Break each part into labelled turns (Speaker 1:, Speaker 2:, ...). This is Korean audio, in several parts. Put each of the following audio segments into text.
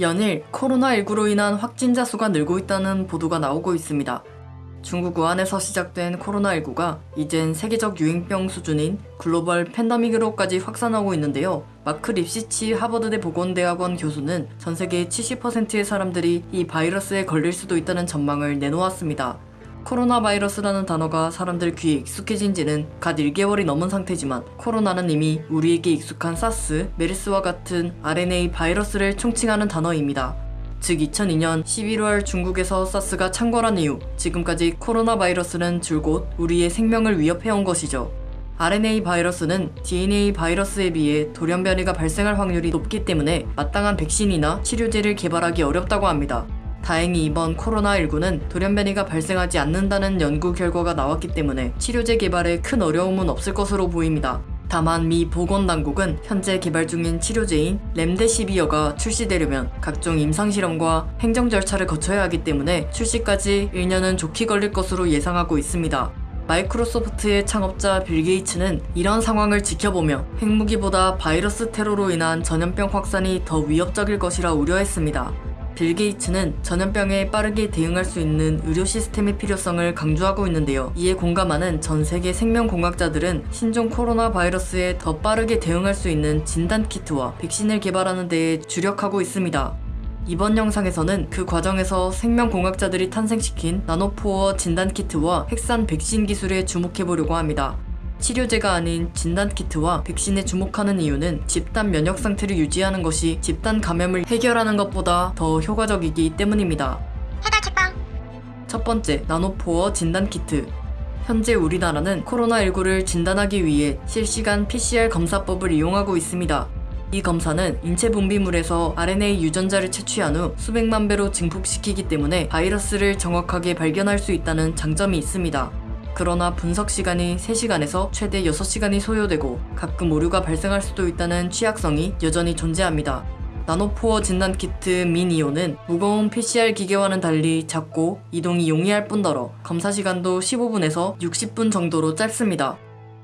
Speaker 1: 연일 코로나19로 인한 확진자 수가 늘고 있다는 보도가 나오고 있습니다. 중국 우한에서 시작된 코로나19가 이젠 세계적 유행병 수준인 글로벌 팬데믹으로까지 확산하고 있는데요. 마크 립시치 하버드대 보건대학원 교수는 전 세계 70%의 사람들이 이 바이러스에 걸릴 수도 있다는 전망을 내놓았습니다. 코로나 바이러스라는 단어가 사람들 귀에 익숙해진 지는 갓 1개월이 넘은 상태지만 코로나는 이미 우리에게 익숙한 사스, 메르스와 같은 RNA 바이러스를 총칭하는 단어입니다. 즉 2002년 11월 중국에서 사스가 창궐한 이후 지금까지 코로나 바이러스는 줄곧 우리의 생명을 위협해온 것이죠. RNA 바이러스는 DNA 바이러스에 비해 돌연 변이가 발생할 확률이 높기 때문에 마땅한 백신이나 치료제를 개발하기 어렵다고 합니다. 다행히 이번 코로나19는 돌연 변이가 발생하지 않는다는 연구 결과가 나왔기 때문에 치료제 개발에 큰 어려움은 없을 것으로 보입니다. 다만 미 보건당국은 현재 개발 중인 치료제인 렘데시비어가 출시되려면 각종 임상실험과 행정 절차를 거쳐야 하기 때문에 출시까지 1년은 좋게 걸릴 것으로 예상하고 있습니다. 마이크로소프트의 창업자 빌 게이츠는 이런 상황을 지켜보며 핵무기보다 바이러스 테러로 인한 전염병 확산이 더 위협적일 것이라 우려했습니다. 빌 게이츠는 전염병에 빠르게 대응할 수 있는 의료 시스템의 필요성을 강조하고 있는데요. 이에 공감하는 전 세계 생명공학자들은 신종 코로나 바이러스에 더 빠르게 대응할 수 있는 진단키트와 백신을 개발하는 데에 주력하고 있습니다. 이번 영상에서는 그 과정에서 생명공학자들이 탄생시킨 나노포어 진단키트와 핵산 백신 기술에 주목해보려고 합니다. 치료제가 아닌 진단키트와 백신에 주목하는 이유는 집단 면역 상태를 유지하는 것이 집단 감염을 해결하는 것보다 더 효과적이기 때문입니다.
Speaker 2: 해달 책방
Speaker 1: 첫 번째, 나노포어 진단키트. 현재 우리나라는 코로나19를 진단하기 위해 실시간 PCR 검사법을 이용하고 있습니다. 이 검사는 인체 분비물에서 RNA 유전자를 채취한 후 수백만 배로 증폭시키기 때문에 바이러스를 정확하게 발견할 수 있다는 장점이 있습니다. 그러나 분석 시간이 3시간에서 최대 6시간이 소요되고 가끔 오류가 발생할 수도 있다는 취약성이 여전히 존재합니다. 나노포어 진단 키트 미니오는 무거운 PCR 기계와는 달리 작고 이동이 용이할 뿐더러 검사 시간도 15분에서 60분 정도로 짧습니다.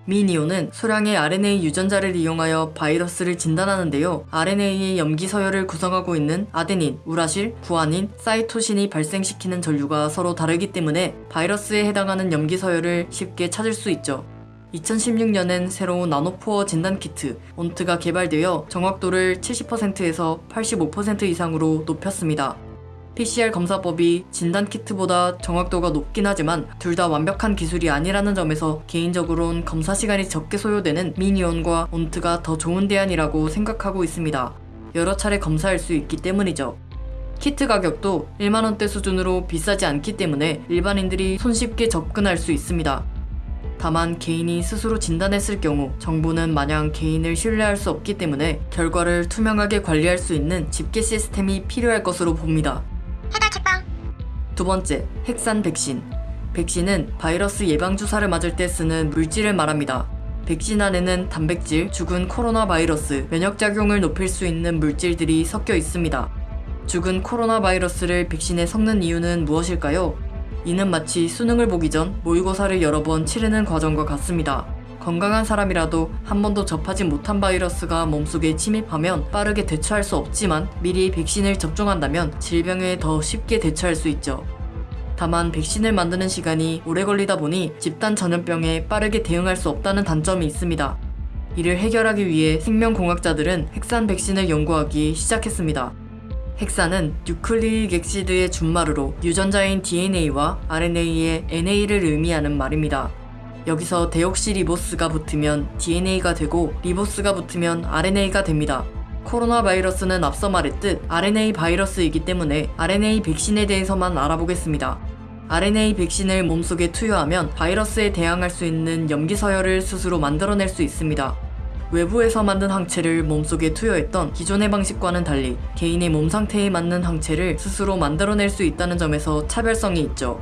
Speaker 1: 미니오는 소량의 RNA 유전자를 이용하여 바이러스를 진단하는데요. RNA의 염기 서열을 구성하고 있는 아데닌, 우라실, 구아닌, 사이토신이 발생시키는 전류가 서로 다르기 때문에 바이러스에 해당하는 염기 서열을 쉽게 찾을 수 있죠. 2016년엔 새로운 나노포어 진단키트 온트가 개발되어 정확도를 70%에서 85% 이상으로 높였습니다. PCR 검사법이 진단키트보다 정확도가 높긴 하지만 둘 다 완벽한 기술이 아니라는 점에서 개인적으로는 검사 시간이 적게 소요되는 미니온과 온트가 더 좋은 대안이라고 생각하고 있습니다. 여러 차례 검사할 수 있기 때문이죠. 키트 가격도 1만원대 수준으로 비싸지 않기 때문에 일반인들이 손쉽게 접근할 수 있습니다. 다만 개인이 스스로 진단했을 경우 정부는 마냥 개인을 신뢰할 수 없기 때문에 결과를 투명하게 관리할 수 있는 집계 시스템이 필요할 것으로 봅니다.
Speaker 2: 해달 책방
Speaker 1: 두 번째, 핵산 백신. 백신은 바이러스 예방주사를 맞을 때 쓰는 물질을 말합니다. 백신 안에는 단백질, 죽은 코로나 바이러스, 면역작용을 높일 수 있는 물질들이 섞여 있습니다. 죽은 코로나 바이러스를 백신에 섞는 이유는 무엇일까요? 이는 마치 수능을 보기 전 모의고사를 여러 번 치르는 과정과 같습니다. 건강한 사람이라도 한 번도 접하지 못한 바이러스가 몸속에 침입하면 빠르게 대처할 수 없지만 미리 백신을 접종한다면 질병에 더 쉽게 대처할 수 있죠. 다만 백신을 만드는 시간이 오래 걸리다 보니 집단 전염병에 빠르게 대응할 수 없다는 단점이 있습니다. 이를 해결하기 위해 생명공학자들은 핵산 백신을 연구하기 시작했습니다. 핵산은 nucleic acid의 준말으로 유전자인 DNA와 RNA의 NA를 의미하는 말입니다. 여기서 데옥시리보스가 붙으면 DNA가 되고 리보스가 붙으면 RNA가 됩니다. 코로나 바이러스는 앞서 말했듯 RNA 바이러스이기 때문에 RNA 백신에 대해서만 알아보겠습니다. RNA 백신을 몸속에 투여하면 바이러스에 대항할 수 있는 염기 서열을 스스로 만들어낼 수 있습니다. 외부에서 만든 항체를 몸속에 투여했던 기존의 방식과는 달리 개인의 몸 상태에 맞는 항체를 스스로 만들어낼 수 있다는 점에서 차별성이 있죠.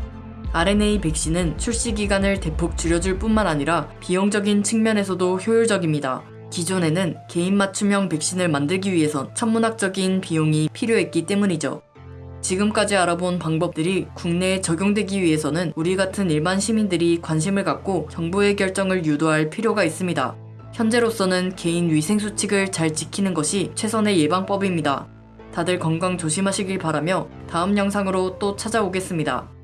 Speaker 1: RNA 백신은 출시 기간을 대폭 줄여줄 뿐만 아니라 비용적인 측면에서도 효율적입니다. 기존에는 개인 맞춤형 백신을 만들기 위해선 천문학적인 비용이 필요했기 때문이죠. 지금까지 알아본 방법들이 국내에 적용되기 위해서는 우리 같은 일반 시민들이 관심을 갖고 정부의 결정을 유도할 필요가 있습니다. 현재로서는 개인 위생 수칙을 잘 지키는 것이 최선의 예방법입니다. 다들 건강 조심하시길 바라며 다음 영상으로 또 찾아오겠습니다.